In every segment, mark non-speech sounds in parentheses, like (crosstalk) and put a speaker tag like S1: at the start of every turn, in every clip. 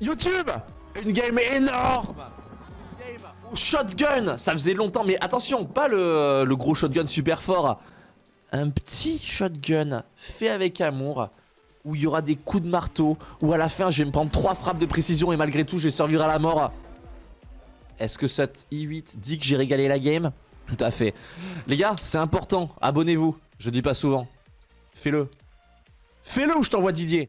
S1: YouTube Une game énorme Shotgun Ça faisait longtemps, mais attention, pas le, gros shotgun super fort. Un petit shotgun fait avec amour, où il y aura des coups de marteau, où à la fin je vais me prendre trois frappes de précision et malgré tout je vais survivre à la mort. Est-ce que cette i8 dit que j'ai régalé la game? Tout à fait. Les gars, c'est important, abonnez-vous. Je dis pas souvent. Fais-le. Fais-le ou je t'envoie Didier.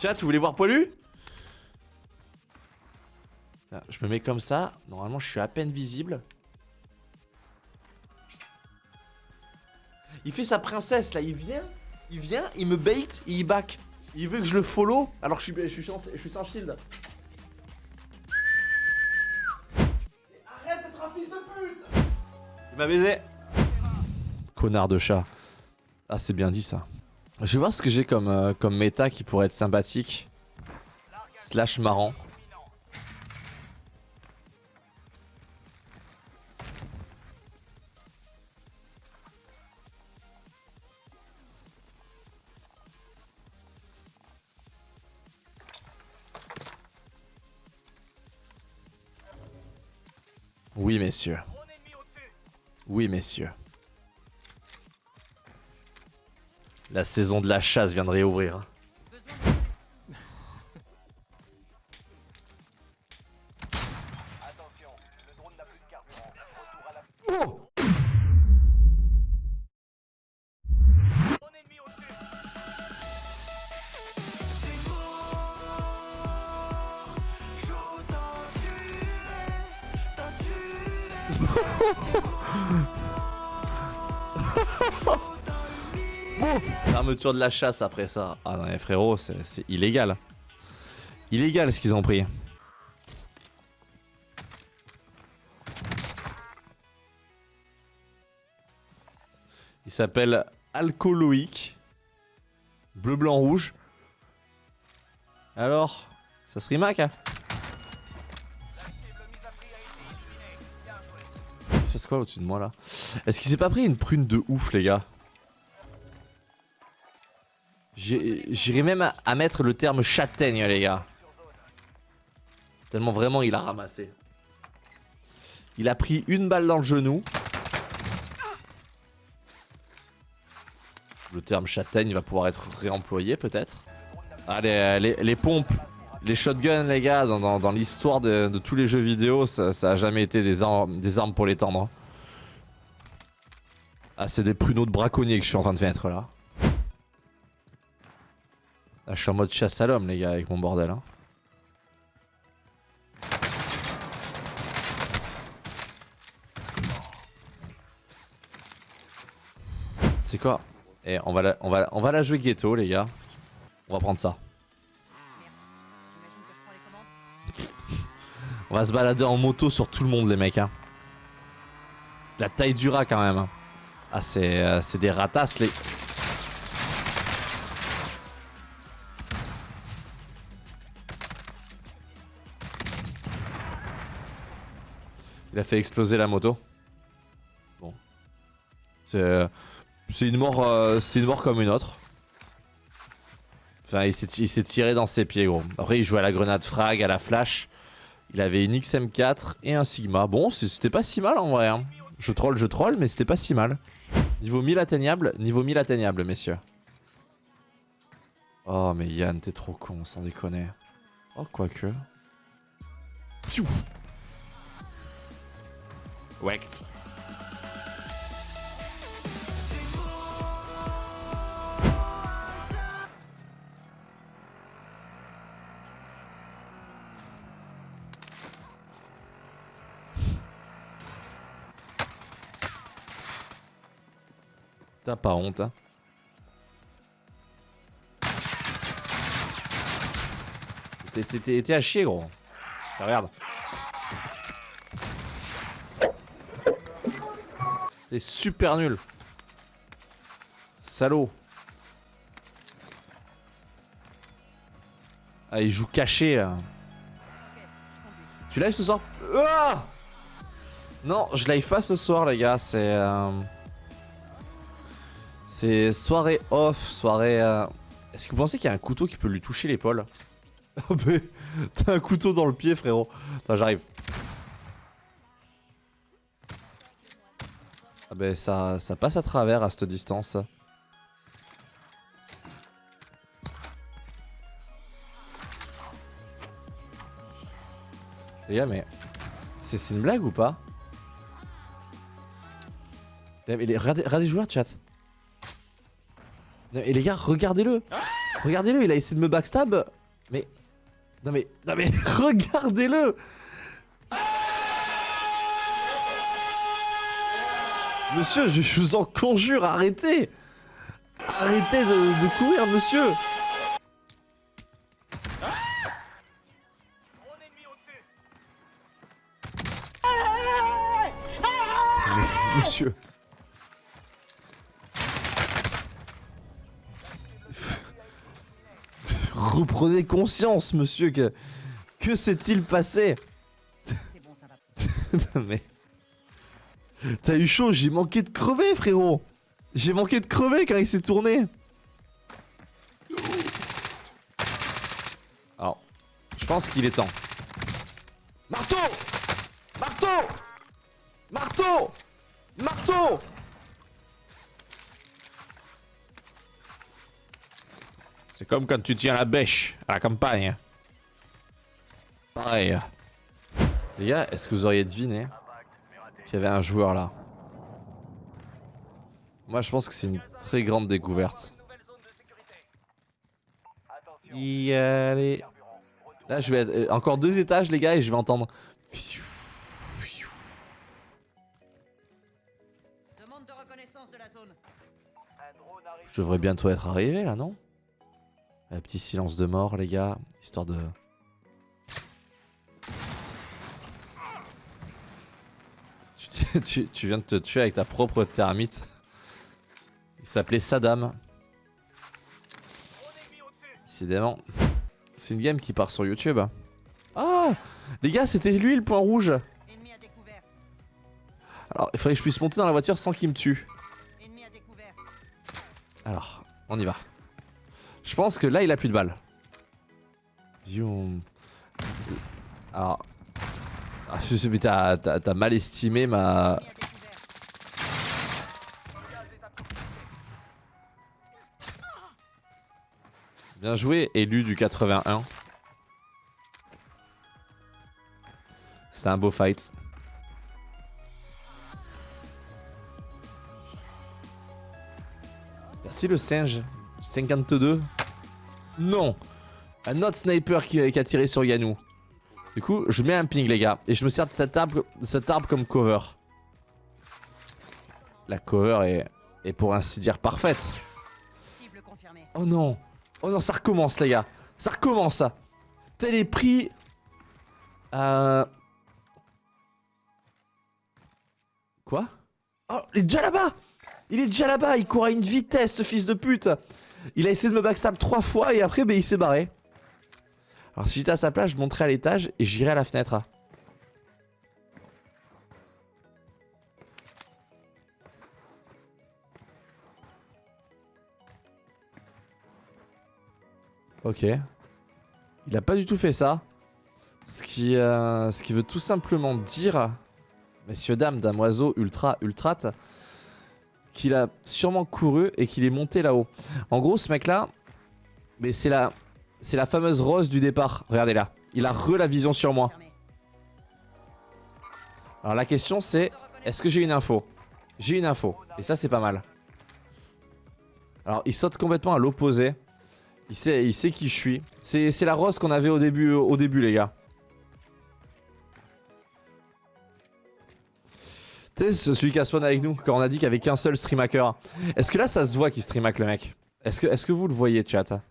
S1: Chat, vous voulez voir Polu Je me mets comme ça. Normalement, je suis à peine visible. Il fait sa princesse là. Il vient, il vient, il me bait et il back. Il veut que je le follow alors que je suis, je suis, sans, je suis sans shield. Arrête d'être un fils de pute Il m'a baisé. Connard de chat. Ah, c'est bien dit ça. Je vais voir ce que j'ai comme, euh, comme méta qui pourrait être sympathique. Slash marrant. Oui, messieurs. Oui, messieurs. La saison de la chasse vient de réouvrir. Oh Fermeture de la chasse après ça. Ah non, frérot, c'est illégal. Illégal ce qu'ils ont pris. Il s'appelle Alcooloïque. Bleu, blanc, rouge. Alors, ça se rimac hein Il se passe quoi au-dessus de moi là? Est-ce qu'il s'est pas pris une prune de ouf les gars? J'irais même à, mettre le terme châtaigne, les gars. Tellement vraiment il a ramassé. Il a pris une balle dans le genou. Le terme châtaigne va pouvoir être réemployé peut-être. Allez, les, pompes, les shotguns les gars, dans, l'histoire de, tous les jeux vidéo, ça, a jamais été des, armes pour l'étendre. Ah c'est des pruneaux de braconnier que je suis en train de mettre là. Là, je suis en mode chasse à l'homme, les gars, avec mon bordel. Hein. C'est quoi? Et eh, on va, la, on, va, on va la jouer ghetto, les gars. On va prendre ça. On va se balader en moto sur tout le monde, les mecs. Hein. La taille du rat, quand même. Hein. Ah, c'est euh, des ratasses, les... Il a fait exploser la moto. Bon. C'est une mort euh, c'est une mort comme une autre. Enfin, il s'est tiré dans ses pieds, gros. Après, il jouait à la grenade frag, à la flash. Il avait une XM4 et un Sigma. Bon, c'était pas si mal en vrai. Hein. Je troll, je troll, mais c'était pas si mal. Niveau 1000 atteignable, niveau 1000 atteignable, messieurs. Oh, mais Yann, t'es trop con, sans déconner. Oh, quoique. Piouf Wect. T'as pas honte, hein T'es à chier, gros. Regarde. T'es super nul. Salaud. Ah, il joue caché là. Tu live ce soir? Ah Non, je live pas ce soir, les gars. C'est. Euh, c'est soirée off, soirée. Euh, est-ce que vous pensez qu'il y a un couteau qui peut lui toucher l'épaule? (laughs) Oh, T'as un couteau dans le pied, frérot. Attends, j'arrive. Ben ça, ça passe à travers à cette distance. Les gars, mais c'est une blague ou pas? Regardez, regardez le joueur, chat. et les gars, regardez-le. Regardez-le, il a essayé de me backstab. Mais... Non mais... Non mais... (laughs) Regardez-le Monsieur, je, vous en conjure, arrêtez. Arrêtez de, courir, monsieur. Monsieur. Reprenez conscience, monsieur, que... Que s'est-il passé? Bon, ça va. (laughs) mais... T'as eu chaud, j'ai manqué de crever, frérot J'ai manqué de crever quand il s'est tourné Alors, je pense qu'il est temps. Marteau Marteau Marteau Marteau C'est comme quand tu tiens la bêche à la campagne. Pareil. Les gars, est-ce que vous auriez deviné qu'il y avait un joueur là. Moi je pense que c'est une très grande découverte. Y aller. Là je vais être... Euh, encore deux étages les gars et je vais entendre... Je devrais bientôt être arrivé là non? Un petit silence de mort les gars, histoire de... (laughs) tu, viens de te tuer avec ta propre thermite. Il s'appelait Saddam. Décidément. C'est une game qui part sur YouTube. Ah Les gars, c'était lui le point rouge. Alors, il faudrait que je puisse monter dans la voiture sans qu'il me tue. Alors, on y va. Je pense que là, il a plus de balles. Alors, ah, t'as mal estimé ma... Bien joué, élu du 81. C'était un beau fight. Merci le singe. 52. Non Un autre sniper qui, qui a tiré sur Yanou. Du coup, je mets un ping, les gars. Et je me sers de cet arbre, cet arbre comme cover. La cover est, pour ainsi dire parfaite. Oh non. Oh non, ça recommence, les gars. Ça recommence. Tel est pris. Euh... Quoi? Oh, il est déjà là-bas Il est déjà là-bas, il court à une vitesse, ce fils de pute Il a essayé de me backstab trois fois et après, ben, il s'est barré. Alors si j'étais à sa place, je monterais à l'étage et j'irais à la fenêtre. Ok. Il a pas du tout fait ça. Ce qui, euh, ce qui veut tout simplement dire, messieurs, dames, damoiseau, ultra, ultrat, qu'il a sûrement couru et qu'il est monté là-haut. En gros, ce mec-là, mais c'est la, c'est la fameuse rose du départ. Regardez là. Il a re la vision sur moi. Alors la question c'est, est-ce que j'ai une info? J'ai une info. Et ça c'est pas mal. Alors il saute complètement à l'opposé. Il sait, qui je suis. C'est la rose qu'on avait au début, les gars. Tu sais, celui qui a spawn avec nous, quand on a dit qu'il n'y avait qu'un seul stream hacker. Est-ce que là ça se voit qu'il stream hack le mec? Est-ce que, est -ce que vous le voyez chat?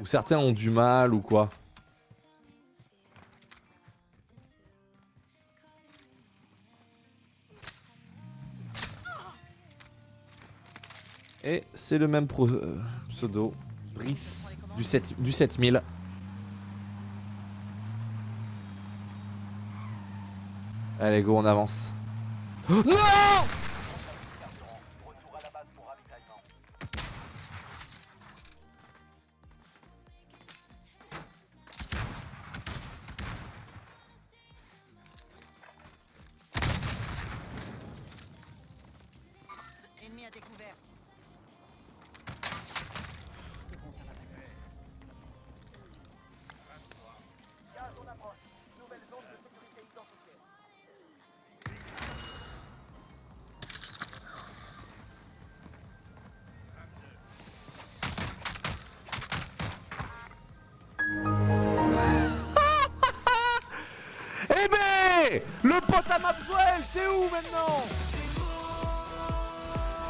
S1: Ou certains ont du mal ou quoi Et c'est le même euh, pseudo, Brice, du, 7, du 7000. Allez go, on avance. non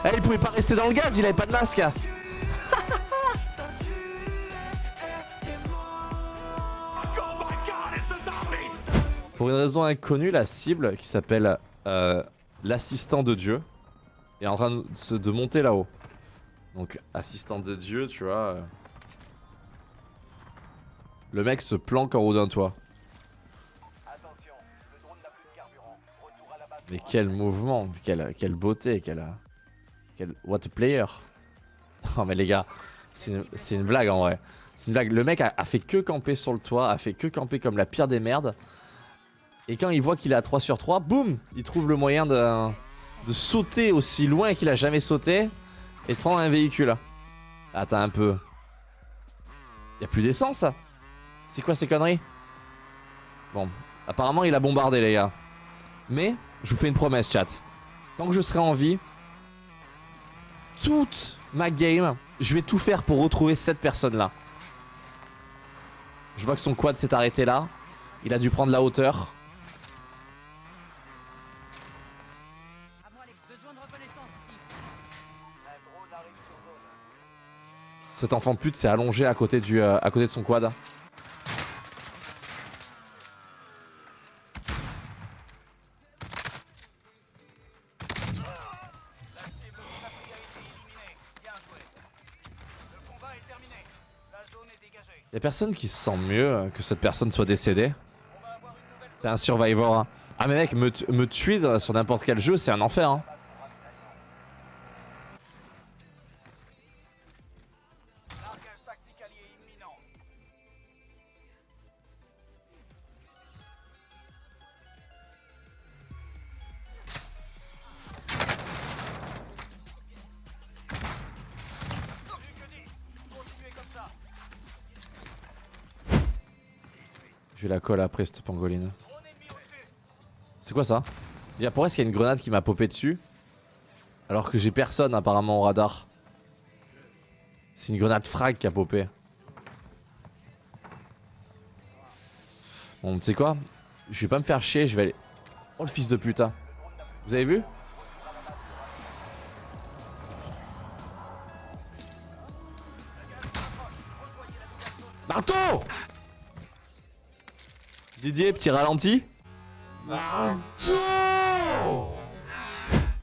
S1: Eh, il pouvait pas rester dans le gaz, il avait pas de masque Pour une raison inconnue, la cible qui s'appelle euh, l'assistant de Dieu est en train de, se- de monter là-haut. Donc, assistant de Dieu, tu vois. euh. Le mec se planque en haut d'un toit. Mais quel mouvement, quelle, quelle beauté, quelle, what a player. (laughs) Non mais les gars, c'est une, blague en vrai. C'est une blague. Le mec a, a fait que camper sur le toit, a fait que camper comme la pire des merdes. Et quand il voit qu'il est à 3 sur 3, boum, il trouve le moyen de, de sauter aussi loin qu'il a jamais sauté et de prendre un véhicule. Attends un peu. Y a plus d'essence C'est quoi ces conneries? Bon, apparemment il a bombardé les gars. Mais, je vous fais une promesse chat. Tant que je serai en vie, toute ma game, je vais tout faire pour retrouver cette personne là. Je vois que son quad s'est arrêté là. Il a dû prendre la hauteur. Cet enfant de pute s'est allongé à côté, euh, à côté de son quad. Y'a personne qui se sent mieux que cette personne soit décédée. T'es un survivor. hein. Ah mais mec, me, me tuer sur n'importe quel jeu, c'est un enfer. Hein. Je la colle après cette pangoline. C'est quoi ça? Pourquoi est-ce qu'il y a une grenade qui m'a popé dessus Alors que j'ai personne apparemment au radar. C'est une grenade frag qui a popé. Bon, tu sais quoi? Je vais pas me faire chier, je vais aller... Oh le fils de putain. Vous avez vu? Marteau Didier, petit ralenti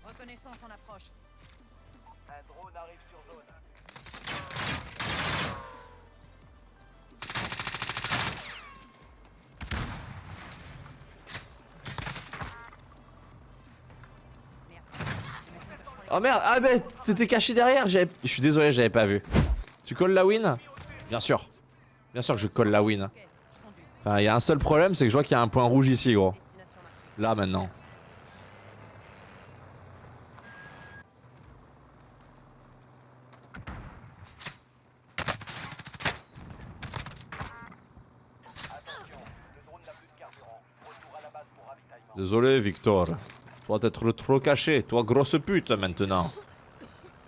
S2: Reconnaissance en approche.
S1: Oh merde, ah bah t'étais caché derrière, j'avais- je suis désolé, j'avais pas vu. Tu colles la win? Bien sûr. Bien sûr que je colle la win. Il y a un seul problème, c'est que je vois qu'il y a un point rouge ici, gros. Là, maintenant. Désolé, Victor. Toi, t'être trop caché. Toi, grosse pute, maintenant.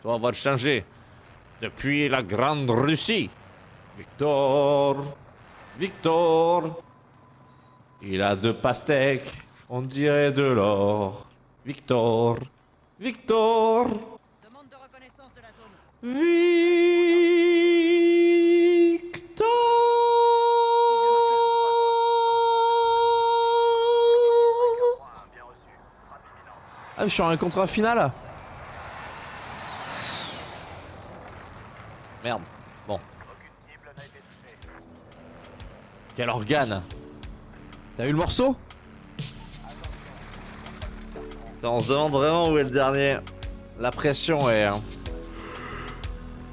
S1: Toi, va te changer. Depuis la Grande Russie. Victor. Victor Il a deux pastèques, on dirait de l'or. Victor Victor
S2: Demande de reconnaissance de la zone.
S1: Victor Ah, mais je suis en un contrat final Merde. Quel organe T'as eu le morceau Attends, on se demande vraiment où est le dernier. La pression est... hein.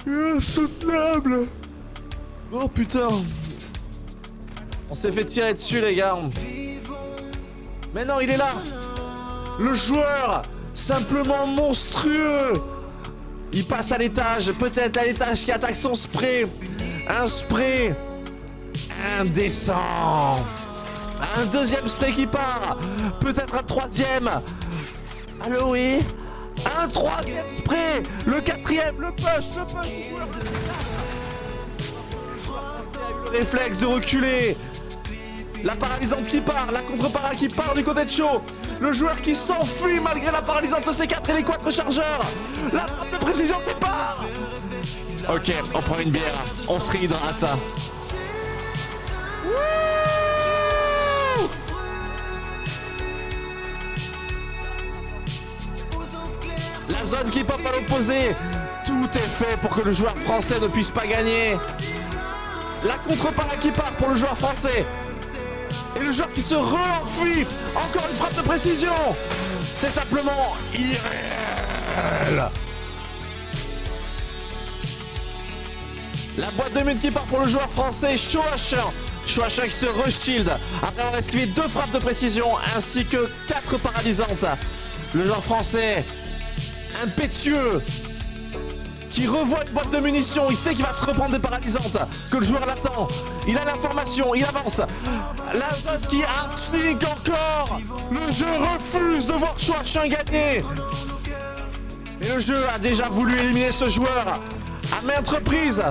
S1: Insoutenable. Oh putain. On s'est fait tirer dessus les gars. Mais non, il est là. Le joueur Simplement monstrueux. Il passe à l'étage, peut-être à l'étage qui attaque son spray. Un spray Indécent Un deuxième spray qui part Peut-être un troisième Allô oui Un troisième spray Le quatrième, le push, le push du joueur le réflexe de reculer. La paralysante qui part, la contre-para qui part du côté de Cho. Le joueur qui s'enfuit malgré la paralysante de C4 et les quatre chargeurs. La frappe de précision qui part. Ok, on prend une bière, on se réhydrate. La zone qui pop à l'opposé. Tout est fait pour que le joueur français ne puisse pas gagner. La contre-para qui part pour le joueur français. Et le joueur qui se re-enfuit. Encore une frappe de précision. C'est simplement irréel. La boîte de mine qui part pour le joueur français, Shoachin. Shoachin qui se re-shield. Après avoir esquivé deux frappes de précision ainsi que quatre paralysantes. Le joueur français, impétueux, qui revoit une boîte de munitions, il sait qu'il va se reprendre des paralysantes, que le joueur l'attend, il a l'information, il avance. La zone qui archink encore. Le jeu refuse de voir Chouachin gagner. Mais le jeu a déjà voulu éliminer ce joueur à maintes reprises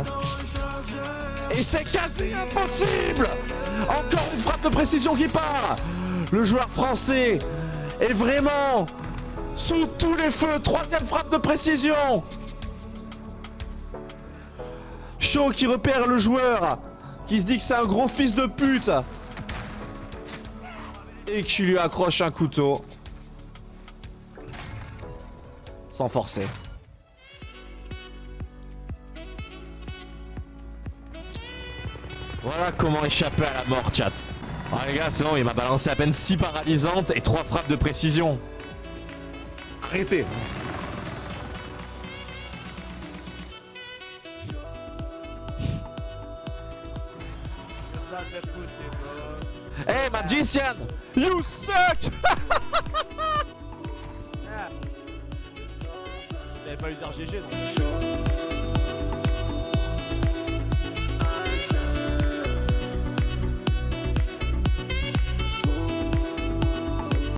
S1: Et c'est quasi impossible Encore une frappe de précision qui part Le joueur français est vraiment sous tous les feux Troisième frappe de précision Shaw qui repère le joueur, qui se dit que c'est un gros fils de pute. Et qui lui accroche un couteau. Sans forcer. Voilà comment échapper à la mort, chat. Ah les gars, c'est bon, il m'a balancé à peine 6 paralysantes et 3 frappes de précision. Arrêtez. Hey magician! You suck! (laughs) T'avais pas eu d'RGG non